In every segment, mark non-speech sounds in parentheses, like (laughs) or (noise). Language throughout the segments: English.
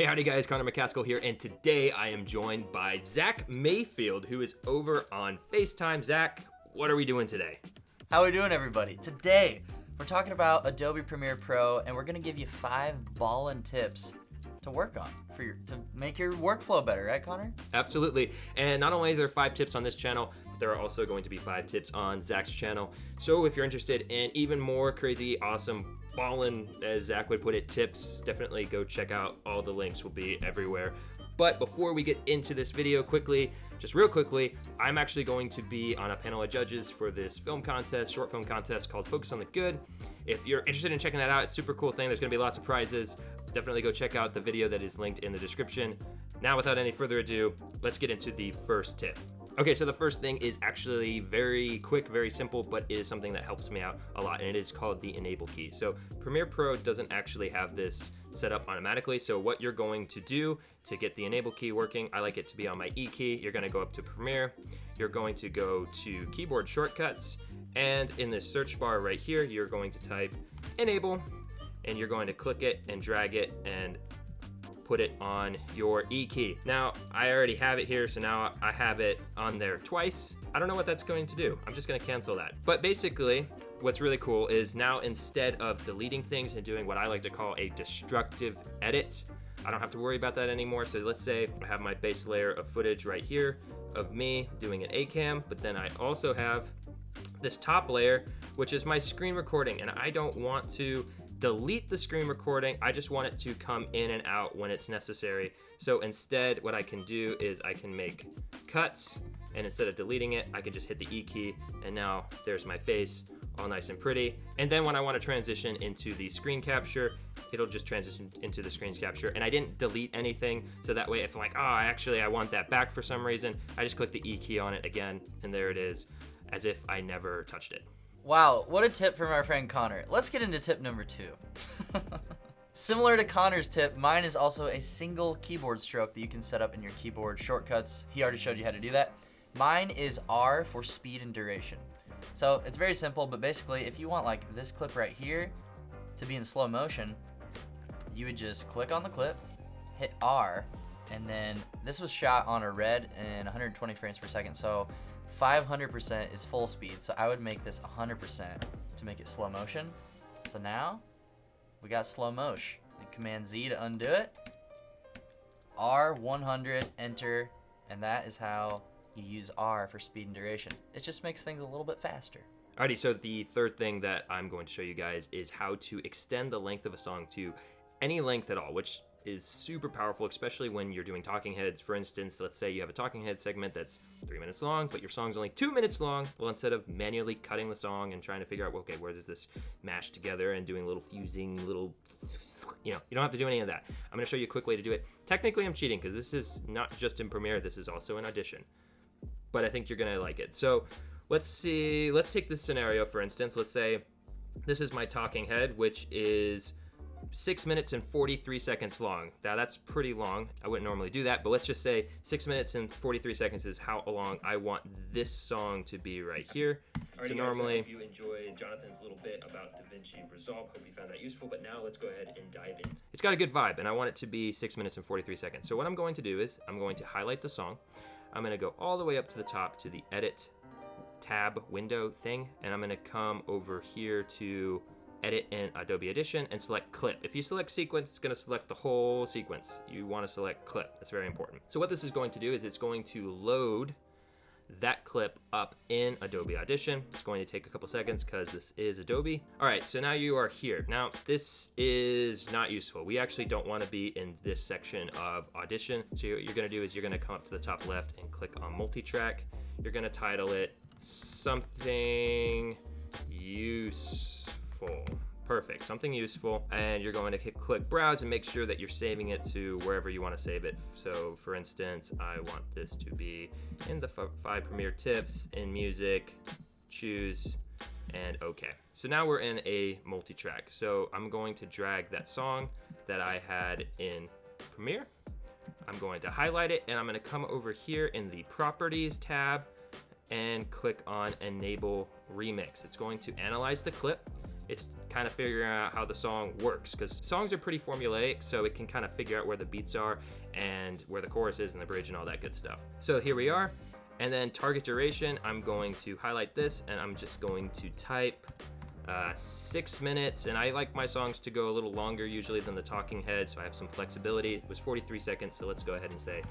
Hey, howdy guys, Connor McCaskill here, and today I am joined by Zach Mayfield, who is over on FaceTime. Zach, what are we doing today? How are we doing, everybody? Today, we're talking about Adobe Premiere Pro, and we're gonna give you five ballin' tips to work on for your to make your workflow better, right, Connor? Absolutely. And not only are there five tips on this channel, but there are also going to be five tips on Zach's channel. So if you're interested in even more crazy, awesome, ballin', as Zach would put it, tips, definitely go check out all the links will be everywhere. But before we get into this video quickly, just real quickly, I'm actually going to be on a panel of judges for this film contest, short film contest called Focus on the Good. If you're interested in checking that out, it's super cool thing. There's gonna be lots of prizes. Definitely go check out the video that is linked in the description. Now, without any further ado, let's get into the first tip. Okay, so the first thing is actually very quick, very simple, but is something that helps me out a lot, and it is called the enable key. So Premiere Pro doesn't actually have this set up automatically. So what you're going to do to get the enable key working, I like it to be on my E key. You're gonna go up to Premiere. You're going to go to keyboard shortcuts. And in this search bar right here, you're going to type enable and you're going to click it and drag it and put it on your E key. Now, I already have it here, so now I have it on there twice. I don't know what that's going to do. I'm just gonna cancel that. But basically, what's really cool is now instead of deleting things and doing what I like to call a destructive edit, I don't have to worry about that anymore. So let's say I have my base layer of footage right here of me doing an A-cam, but then I also have this top layer, which is my screen recording, and I don't want to delete the screen recording. I just want it to come in and out when it's necessary. So instead, what I can do is I can make cuts, and instead of deleting it, I can just hit the E key, and now there's my face, all nice and pretty. And then when I want to transition into the screen capture, it'll just transition into the screen capture. And I didn't delete anything, so that way if I'm like, oh, actually I want that back for some reason, I just click the E key on it again, and there it is, as if I never touched it. Wow, what a tip from our friend Connor. Let's get into tip number two. (laughs) Similar to Connor's tip, mine is also a single keyboard stroke that you can set up in your keyboard shortcuts. He already showed you how to do that. Mine is R for speed and duration. So it's very simple, but basically if you want like this clip right here to be in slow motion, you would just click on the clip, hit R, and then this was shot on a red and 120 frames per second. So 500% is full speed, so I would make this 100% to make it slow motion. So now, we got slow motion. Command Z to undo it. R100, enter, and that is how you use R for speed and duration. It just makes things a little bit faster. Alrighty, so the third thing that I'm going to show you guys is how to extend the length of a song to any length at all, which is super powerful, especially when you're doing talking heads. For instance, let's say you have a talking head segment that's three minutes long, but your song's only two minutes long. Well, instead of manually cutting the song and trying to figure out, okay, where does this mash together and doing little fusing, little, you know, you don't have to do any of that. I'm gonna show you a quick way to do it. Technically, I'm cheating because this is not just in Premiere, this is also in Audition. But I think you're gonna like it. So let's see, let's take this scenario, for instance. Let's say this is my talking head, which is six minutes and 43 seconds long. Now that's pretty long. I wouldn't normally do that, but let's just say six minutes and 43 seconds is how long I want this song to be right here. Alrighty so normally, guys, I hope you enjoyed Jonathan's little bit about DaVinci Resolve. Hope you found that useful, but now let's go ahead and dive in. It's got a good vibe, and I want it to be six minutes and 43 seconds. So what I'm going to do is I'm going to highlight the song. I'm gonna go all the way up to the top to the edit tab window thing, and I'm gonna come over here to edit in Adobe Audition and select clip. If you select sequence, it's gonna select the whole sequence. You wanna select clip, that's very important. So what this is going to do is it's going to load that clip up in Adobe Audition. It's going to take a couple seconds because this is Adobe. All right, so now you are here. Now, this is not useful. We actually don't wanna be in this section of Audition. So what you're gonna do is you're gonna come up to the top left and click on multi-track. You're gonna title it something useful useful. Perfect, something useful. And you're going to hit click browse and make sure that you're saving it to wherever you want to save it. So for instance, I want this to be in the five Premiere tips, in music, choose, and okay. So now we're in a multi-track. So I'm going to drag that song that I had in Premiere. I'm going to highlight it and I'm gonna come over here in the properties tab and click on enable remix. It's going to analyze the clip it's kind of figuring out how the song works because songs are pretty formulaic, so it can kind of figure out where the beats are and where the chorus is and the bridge and all that good stuff. So here we are. And then target duration, I'm going to highlight this and I'm just going to type uh, six minutes. And I like my songs to go a little longer usually than the talking head, so I have some flexibility. It was 43 seconds, so let's go ahead and say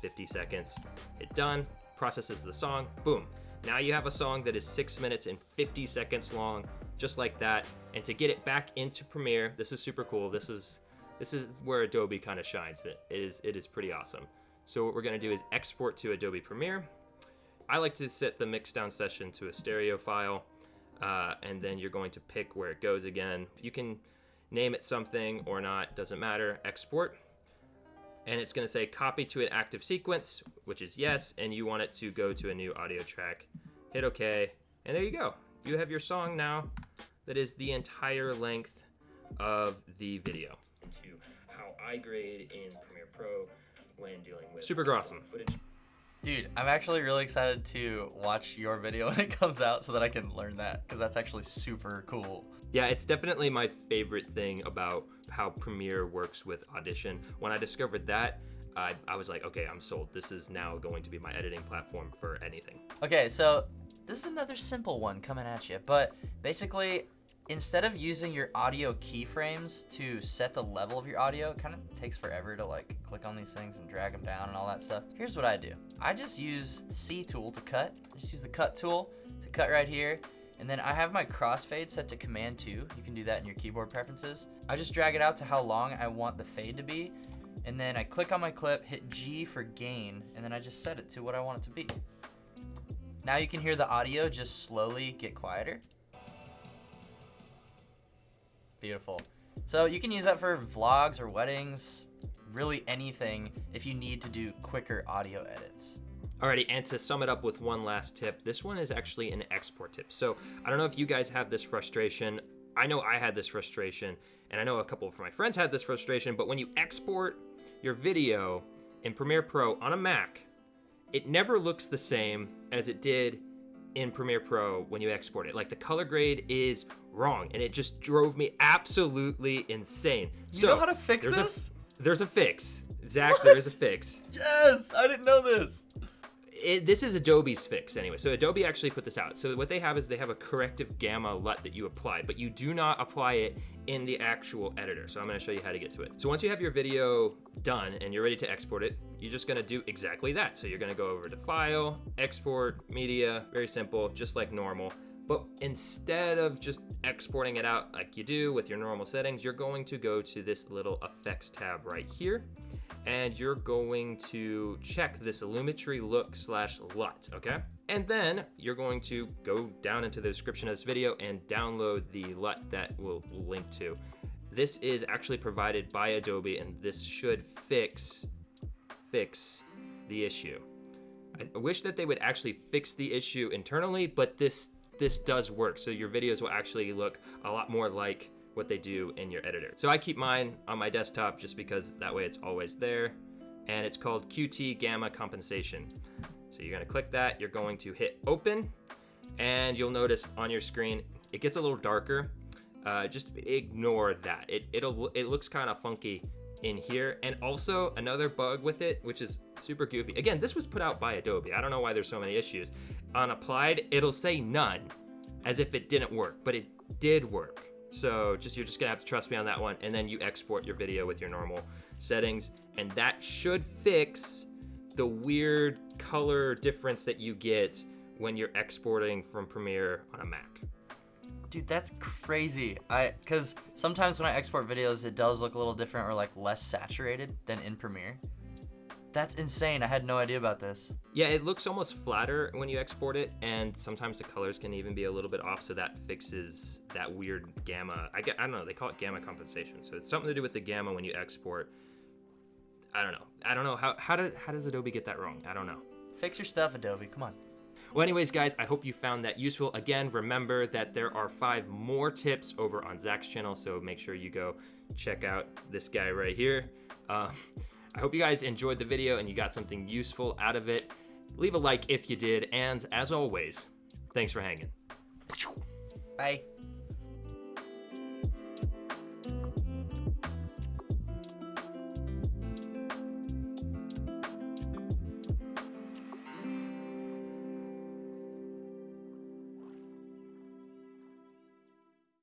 50 seconds. Hit done, processes the song, boom. Now you have a song that is six minutes and 50 seconds long, just like that. And to get it back into Premiere, this is super cool. This is this is where Adobe kind of shines. It is it is pretty awesome. So what we're gonna do is export to Adobe Premiere. I like to set the mixdown session to a stereo file, uh, and then you're going to pick where it goes again. You can name it something or not, doesn't matter. Export and it's going to say copy to an active sequence, which is yes, and you want it to go to a new audio track. Hit OK, and there you go. You have your song now that is the entire length of the video. Into how I grade in Premiere Pro when dealing with super awesome footage. Dude, I'm actually really excited to watch your video (laughs) when it comes out so that I can learn that because that's actually super cool. Yeah, it's definitely my favorite thing about how Premiere works with Audition. When I discovered that, I, I was like, okay, I'm sold. This is now going to be my editing platform for anything. Okay, so this is another simple one coming at you, but basically, instead of using your audio keyframes to set the level of your audio, it kind of takes forever to like click on these things and drag them down and all that stuff. Here's what I do. I just use the C tool to cut. I just use the cut tool to cut right here. And then I have my crossfade set to command 2. You can do that in your keyboard preferences. I just drag it out to how long I want the fade to be. And then I click on my clip, hit G for gain, and then I just set it to what I want it to be. Now you can hear the audio just slowly get quieter. Beautiful. So you can use that for vlogs or weddings, really anything if you need to do quicker audio edits. Alrighty, and to sum it up with one last tip, this one is actually an export tip. So I don't know if you guys have this frustration. I know I had this frustration, and I know a couple of my friends had this frustration, but when you export your video in Premiere Pro on a Mac, it never looks the same as it did in Premiere Pro when you export it. Like the color grade is wrong, and it just drove me absolutely insane. You so, know how to fix there's this? A, there's a fix. Zach, what? there's a fix. Yes, I didn't know this it, this is Adobe's fix anyway. So Adobe actually put this out. So what they have is they have a corrective gamma LUT that you apply, but you do not apply it in the actual editor. So I'm gonna show you how to get to it. So once you have your video done and you're ready to export it, you're just gonna do exactly that. So you're gonna go over to File, Export, Media, very simple, just like normal. But instead of just exporting it out like you do with your normal settings, you're going to go to this little effects tab right here and you're going to check this Lumetri look slash LUT, okay? And then you're going to go down into the description of this video and download the LUT that we'll link to. This is actually provided by Adobe and this should fix, fix the issue. I wish that they would actually fix the issue internally, but this this does work. So your videos will actually look a lot more like what they do in your editor. So I keep mine on my desktop just because that way it's always there. And it's called QT Gamma Compensation. So you're gonna click that, you're going to hit open, and you'll notice on your screen, it gets a little darker. Uh, just ignore that. It, it'll, it looks kind of funky in here. And also another bug with it, which is super goofy. Again, this was put out by Adobe. I don't know why there's so many issues. On applied, it'll say none as if it didn't work, but it did work. So just you're just gonna have to trust me on that one. And then you export your video with your normal settings. And that should fix the weird color difference that you get when you're exporting from Premiere on a Mac. Dude, that's crazy. I cause sometimes when I export videos, it does look a little different or like less saturated than in Premiere. That's insane. I had no idea about this. Yeah, it looks almost flatter when you export it, and sometimes the colors can even be a little bit off, so that fixes that weird gamma. I, get, I don't know, they call it gamma compensation. So it's something to do with the gamma when you export. I don't know. I don't know. How, how, do, how does Adobe get that wrong? I don't know. Fix your stuff, Adobe. Come on. Well, anyways, guys, I hope you found that useful. Again, remember that there are five more tips over on Zach's channel, so make sure you go check out this guy right here. Um, I hope you guys enjoyed the video and you got something useful out of it. Leave a like if you did, and as always, thanks for hanging. Bye.